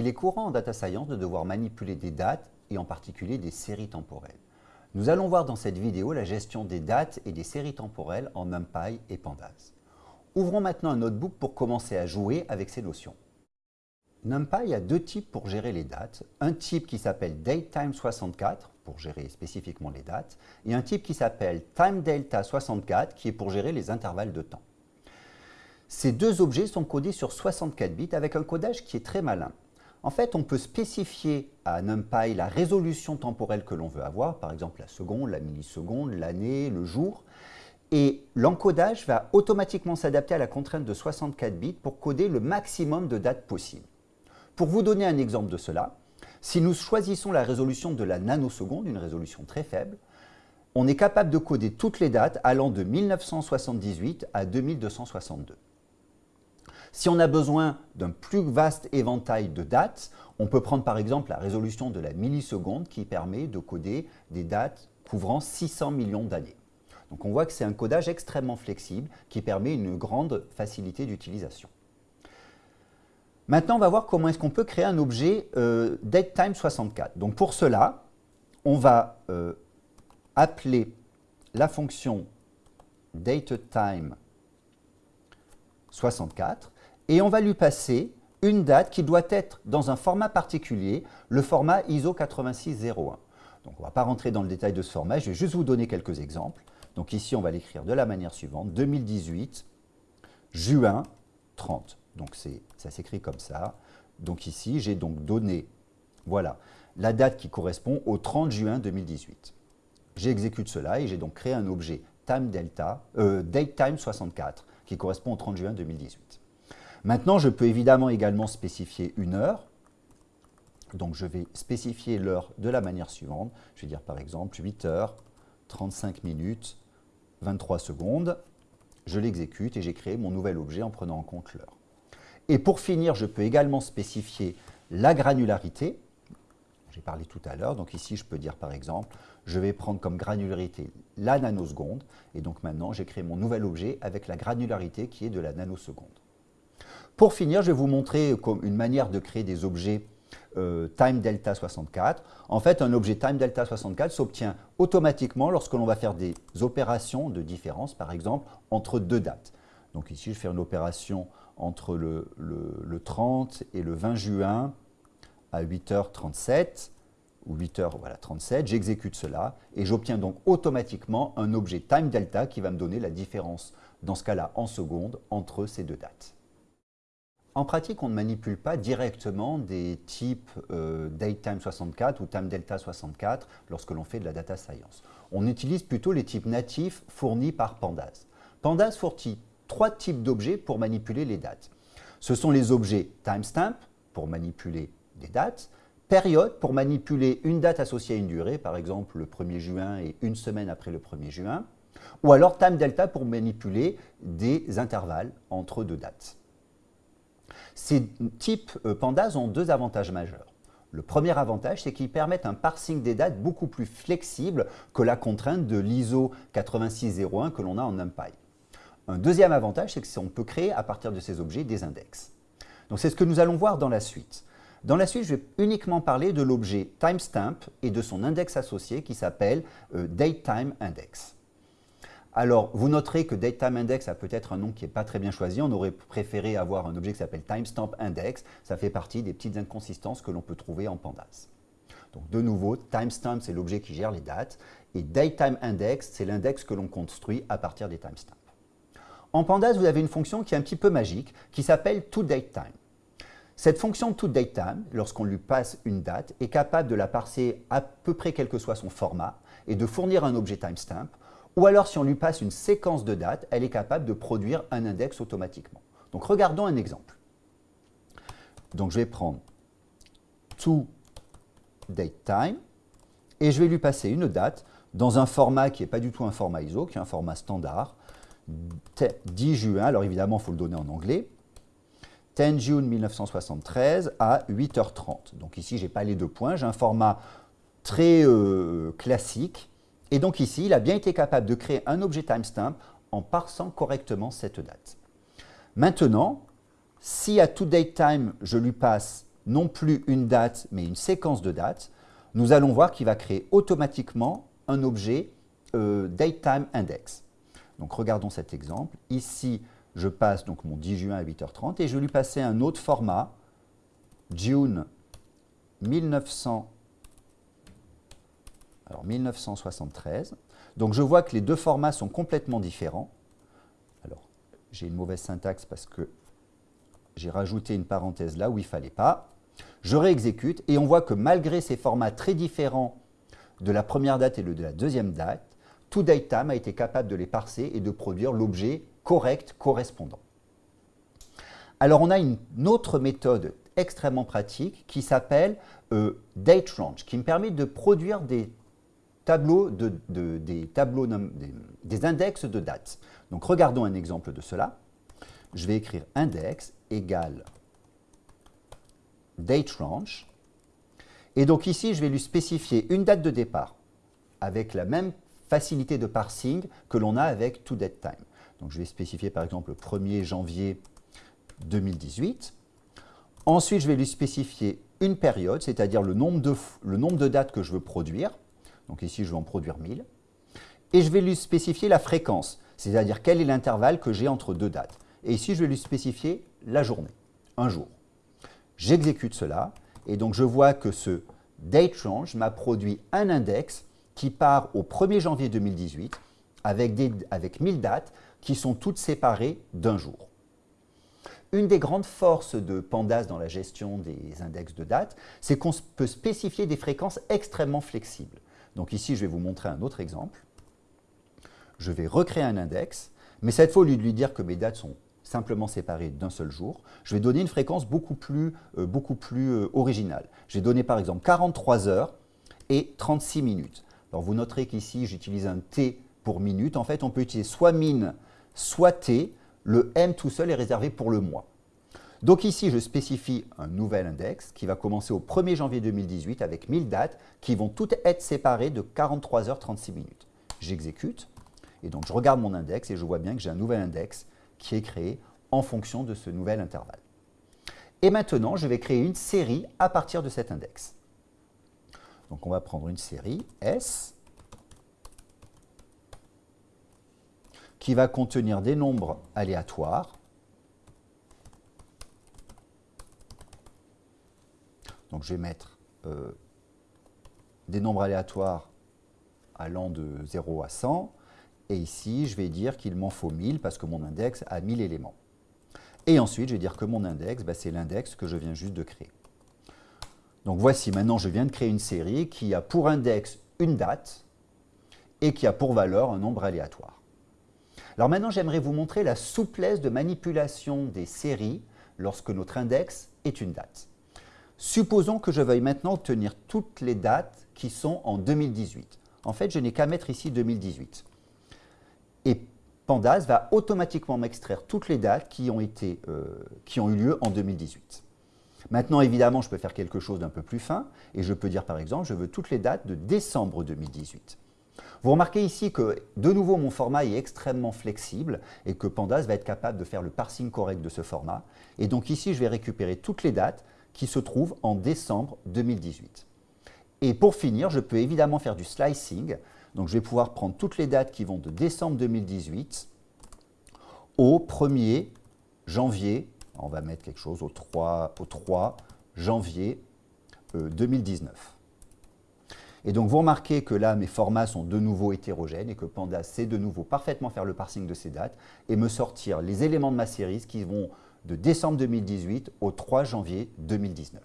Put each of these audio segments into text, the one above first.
Il est courant en data science de devoir manipuler des dates et en particulier des séries temporelles. Nous allons voir dans cette vidéo la gestion des dates et des séries temporelles en NumPy et Pandas. Ouvrons maintenant un notebook pour commencer à jouer avec ces notions. NumPy a deux types pour gérer les dates. Un type qui s'appelle DateTime64 pour gérer spécifiquement les dates et un type qui s'appelle TimeDelta64 qui est pour gérer les intervalles de temps. Ces deux objets sont codés sur 64 bits avec un codage qui est très malin. En fait, on peut spécifier à NumPy la résolution temporelle que l'on veut avoir, par exemple la seconde, la milliseconde, l'année, le jour, et l'encodage va automatiquement s'adapter à la contrainte de 64 bits pour coder le maximum de dates possibles. Pour vous donner un exemple de cela, si nous choisissons la résolution de la nanoseconde, une résolution très faible, on est capable de coder toutes les dates allant de 1978 à 2262. Si on a besoin d'un plus vaste éventail de dates, on peut prendre par exemple la résolution de la milliseconde qui permet de coder des dates couvrant 600 millions d'années. Donc on voit que c'est un codage extrêmement flexible qui permet une grande facilité d'utilisation. Maintenant, on va voir comment est-ce qu'on peut créer un objet euh, DateTime64. Donc pour cela, on va euh, appeler la fonction DateTime64 et on va lui passer une date qui doit être dans un format particulier, le format ISO 8601. Donc on ne va pas rentrer dans le détail de ce format, je vais juste vous donner quelques exemples. Donc ici, on va l'écrire de la manière suivante, 2018, juin 30. Donc ça s'écrit comme ça. Donc ici, j'ai donc donné, voilà, la date qui correspond au 30 juin 2018. J'exécute cela et j'ai donc créé un objet time delta, euh, datetime64 qui correspond au 30 juin 2018. Maintenant, je peux évidemment également spécifier une heure. Donc, je vais spécifier l'heure de la manière suivante. Je vais dire par exemple 8 heures, 35 minutes, 23 secondes. Je l'exécute et j'ai créé mon nouvel objet en prenant en compte l'heure. Et pour finir, je peux également spécifier la granularité. J'ai parlé tout à l'heure, donc ici je peux dire par exemple, je vais prendre comme granularité la nanoseconde, et donc maintenant j'ai créé mon nouvel objet avec la granularité qui est de la nanoseconde. Pour finir, je vais vous montrer une manière de créer des objets euh, time delta 64. En fait, un objet time delta 64 s'obtient automatiquement lorsque l'on va faire des opérations de différence, par exemple, entre deux dates. Donc ici, je fais une opération entre le, 30 et le 20 juin à 8h37 ou 8h37, voilà, j'exécute cela et j'obtiens donc automatiquement un objet time delta qui va me donner la différence, dans ce cas-là en secondes, entre ces deux dates. En pratique, on ne manipule pas directement des types euh, DateTime64 ou TimeDelta64 lorsque l'on fait de la data science. On utilise plutôt les types natifs fournis par Pandas. Pandas fournit trois types d'objets pour manipuler les dates. Ce sont les objets timestamp pour manipuler des dates, période pour manipuler une date associée à une durée, par exemple le 1er juin et une semaine après le 1er juin, ou alors timeDelta pour manipuler des intervalles entre deux dates. Ces types euh, pandas ont deux avantages majeurs. Le premier avantage, c'est qu'ils permettent un parsing des dates beaucoup plus flexible que la contrainte de l'ISO 8601 que l'on a en NumPy. Un deuxième avantage, c'est qu'on peut créer à partir de ces objets des index. Donc c'est ce que nous allons voir dans la suite. Dans la suite, je vais uniquement parler de l'objet timestamp et de son index associé qui s'appelle euh, DateTimeIndex. Alors, vous noterez que DateTimeIndex a peut-être un nom qui n'est pas très bien choisi. On aurait préféré avoir un objet qui s'appelle TimestampIndex. Ça fait partie des petites inconsistances que l'on peut trouver en Pandas. Donc, de nouveau, timestamp, c'est l'objet qui gère les dates. Et DateTimeIndex, c'est l'index que l'on construit à partir des timestamps. En Pandas, vous avez une fonction qui est un petit peu magique, qui s'appelle ToDateTime. Cette fonction ToDateTime, lorsqu'on lui passe une date, est capable de la parser à peu près quel que soit son format et de fournir un objet timestamp ou alors, si on lui passe une séquence de dates, elle est capable de produire un index automatiquement. Donc, regardons un exemple. Donc, je vais prendre toDateTime et je vais lui passer une date dans un format qui n'est pas du tout un format ISO, qui est un format standard, 10 juin, alors évidemment, il faut le donner en anglais, 10 June 1973 à 8h30. Donc ici, je n'ai pas les deux points, j'ai un format très euh, classique et donc ici, il a bien été capable de créer un objet timestamp en parsant correctement cette date. Maintenant, si à toDateTime, je lui passe non plus une date, mais une séquence de dates, nous allons voir qu'il va créer automatiquement un objet euh, DateTimeIndex. Donc regardons cet exemple. Ici, je passe donc mon 10 juin à 8h30 et je vais lui passer un autre format, June 1900, alors 1973. Donc je vois que les deux formats sont complètement différents. Alors, j'ai une mauvaise syntaxe parce que j'ai rajouté une parenthèse là où il ne fallait pas. Je réexécute et on voit que malgré ces formats très différents de la première date et de la deuxième date, tout a été capable de les parser et de produire l'objet correct correspondant. Alors on a une autre méthode extrêmement pratique qui s'appelle euh, date range, qui me permet de produire des des, index de dates. Donc regardons un exemple de cela. Je vais écrire index égale date range. Et donc ici, je vais lui spécifier une date de départ avec la même facilité de parsing que l'on a avec toDateTime. Donc je vais spécifier par exemple le 1er janvier 2018. Ensuite, je vais lui spécifier une période, c'est-à-dire le nombre de dates que je veux produire. Donc ici, je vais en produire 1000. Et je vais lui spécifier la fréquence, c'est-à-dire quel est l'intervalle que j'ai entre deux dates. Et ici, je vais lui spécifier la journée, un jour. J'exécute cela, et donc je vois que ce date range m'a produit un index qui part au 1er janvier 2018 avec, des, avec 1000 dates qui sont toutes séparées d'un jour. Une des grandes forces de Pandas dans la gestion des index de dates, c'est qu'on peut spécifier des fréquences extrêmement flexibles. Donc ici, je vais vous montrer un autre exemple. Je vais recréer un index, mais cette fois, au lieu de lui dire que mes dates sont simplement séparées d'un seul jour, je vais donner une fréquence beaucoup plus, euh, beaucoup plus euh, originale. Je vais donner par exemple 43 heures et 36 minutes. Alors vous noterez qu'ici, j'utilise un T pour minute. En fait, on peut utiliser soit min, soit T. Le M tout seul est réservé pour le mois. Donc ici, je spécifie un nouvel index qui va commencer au 1er janvier 2018 avec 1000 dates qui vont toutes être séparées de 43 heures 36 minutes. J'exécute et donc je regarde mon index et je vois bien que j'ai un nouvel index qui est créé en fonction de ce nouvel intervalle. Et maintenant, je vais créer une série à partir de cet index. Donc on va prendre une série S qui va contenir des nombres aléatoires. Donc je vais mettre euh, des nombres aléatoires allant de 0 à 100. Et ici, je vais dire qu'il m'en faut 1000 parce que mon index a 1000 éléments. Et ensuite, je vais dire que mon index, bah, c'est l'index que je viens juste de créer. Donc voici, maintenant je viens de créer une série qui a pour index une date et qui a pour valeur un nombre aléatoire. Alors maintenant, j'aimerais vous montrer la souplesse de manipulation des séries lorsque notre index est une date. Supposons que je veuille maintenant obtenir toutes les dates qui sont en 2018. En fait, je n'ai qu'à mettre ici 2018. Et Pandas va automatiquement m'extraire toutes les dates qui ont, été, euh, qui ont eu lieu en 2018. Maintenant, évidemment, je peux faire quelque chose d'un peu plus fin et je peux dire, par exemple, je veux toutes les dates de décembre 2018. Vous remarquez ici que, de nouveau, mon format est extrêmement flexible et que Pandas va être capable de faire le parsing correct de ce format. Et donc ici, je vais récupérer toutes les dates qui se trouvent en décembre 2018. Et pour finir, je peux évidemment faire du slicing. Donc je vais pouvoir prendre toutes les dates qui vont de décembre 2018 au 1er janvier on va mettre quelque chose au 3, au 3 janvier 2019. Euh, et donc, vous remarquez que là, mes formats sont de nouveau hétérogènes et que Pandas sait de nouveau parfaitement faire le parsing de ces dates et me sortir les éléments de ma série qui vont de décembre 2018 au 3 janvier 2019.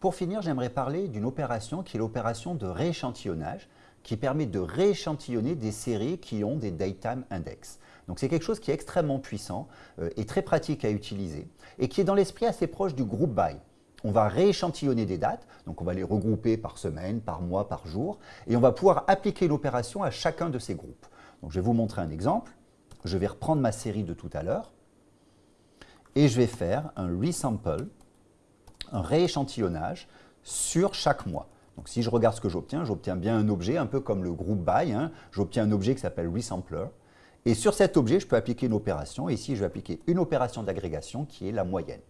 Pour finir, j'aimerais parler d'une opération qui est l'opération de rééchantillonnage qui permet de rééchantillonner des séries qui ont des datetime index. Donc c'est quelque chose qui est extrêmement puissant euh, et très pratique à utiliser et qui est dans l'esprit assez proche du group by. On va rééchantillonner des dates, donc on va les regrouper par semaine, par mois, par jour, et on va pouvoir appliquer l'opération à chacun de ces groupes. Donc je vais vous montrer un exemple. Je vais reprendre ma série de tout à l'heure et je vais faire un resample, un rééchantillonnage sur chaque mois. Donc si je regarde ce que j'obtiens, j'obtiens bien un objet, un peu comme le group by. Hein. J'obtiens un objet qui s'appelle resampler. Et sur cet objet, je peux appliquer une opération. Ici, je vais appliquer une opération d'agrégation qui est la moyenne.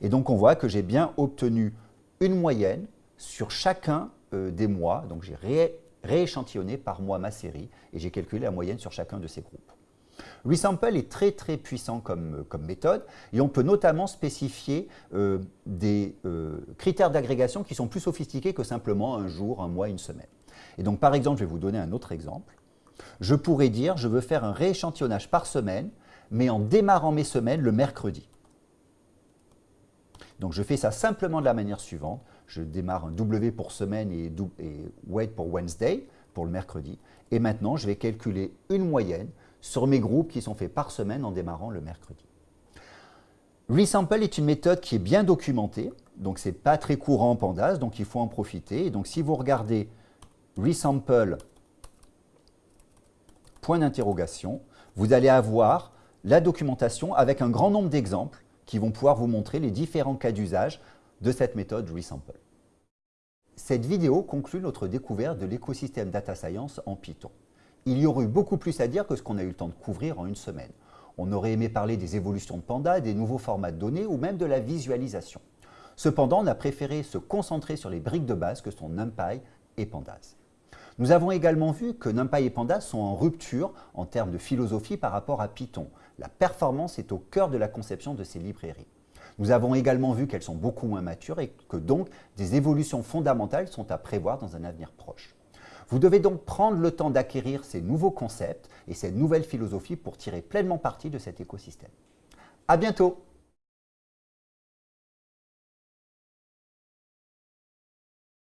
Et donc on voit que j'ai bien obtenu une moyenne sur chacun euh, des mois. Donc j'ai rééchantillonné par mois ma série et j'ai calculé la moyenne sur chacun de ces groupes. Resample est très très puissant comme, comme méthode et on peut notamment spécifier euh, des euh, critères d'agrégation qui sont plus sophistiqués que simplement un jour, un mois, une semaine. Et donc par exemple, je vais vous donner un autre exemple. Je pourrais dire, je veux faire un rééchantillonnage par semaine, mais en démarrant mes semaines le mercredi. Donc je fais ça simplement de la manière suivante. Je démarre un W pour semaine et, et wait pour Wednesday, pour le mercredi. Et maintenant, je vais calculer une moyenne sur mes groupes qui sont faits par semaine en démarrant le mercredi. Resample est une méthode qui est bien documentée, donc ce n'est pas très courant en Pandas, donc il faut en profiter. Et donc si vous regardez Resample, point d'interrogation, vous allez avoir la documentation avec un grand nombre d'exemples qui vont pouvoir vous montrer les différents cas d'usage de cette méthode Resample. Cette vidéo conclut notre découverte de l'écosystème Data Science en Python il y aurait eu beaucoup plus à dire que ce qu'on a eu le temps de couvrir en une semaine. On aurait aimé parler des évolutions de Panda, des nouveaux formats de données ou même de la visualisation. Cependant, on a préféré se concentrer sur les briques de base que sont NumPy et Pandas. Nous avons également vu que NumPy et Pandas sont en rupture en termes de philosophie par rapport à Python. La performance est au cœur de la conception de ces librairies. Nous avons également vu qu'elles sont beaucoup moins matures et que donc des évolutions fondamentales sont à prévoir dans un avenir proche. Vous devez donc prendre le temps d'acquérir ces nouveaux concepts et cette nouvelle philosophie pour tirer pleinement parti de cet écosystème. À bientôt